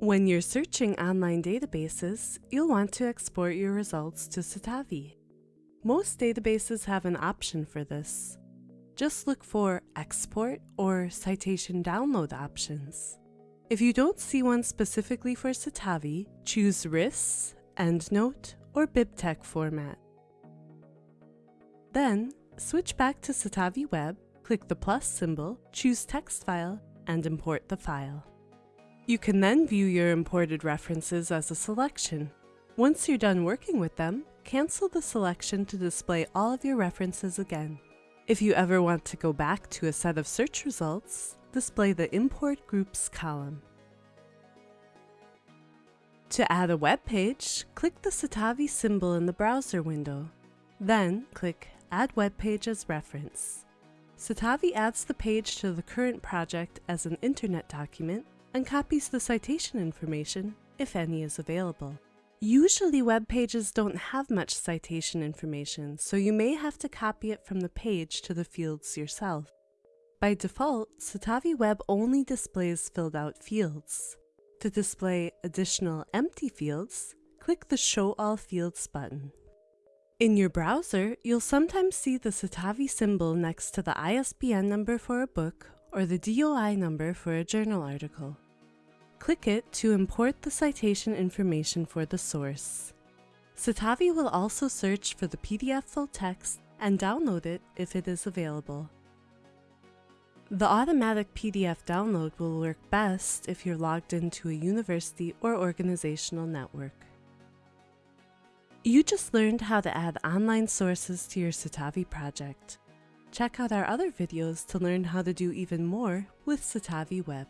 When you're searching online databases, you'll want to export your results to Citavi. Most databases have an option for this. Just look for Export or Citation Download options. If you don't see one specifically for Citavi, choose RIS, EndNote, or BibTeX format. Then, switch back to Citavi Web, click the plus symbol, choose Text File, and import the file. You can then view your imported references as a selection. Once you're done working with them, cancel the selection to display all of your references again. If you ever want to go back to a set of search results, display the Import Groups column. To add a web page, click the Citavi symbol in the browser window. Then click Add Web Page as Reference. Citavi adds the page to the current project as an internet document and copies the citation information, if any is available. Usually web pages don't have much citation information, so you may have to copy it from the page to the fields yourself. By default, Citavi Web only displays filled out fields. To display additional empty fields, click the Show All Fields button. In your browser, you'll sometimes see the Citavi symbol next to the ISBN number for a book or the DOI number for a journal article. Click it to import the citation information for the source. Citavi will also search for the PDF full text and download it if it is available. The automatic PDF download will work best if you're logged into a university or organizational network. You just learned how to add online sources to your Citavi project. Check out our other videos to learn how to do even more with Citavi Web.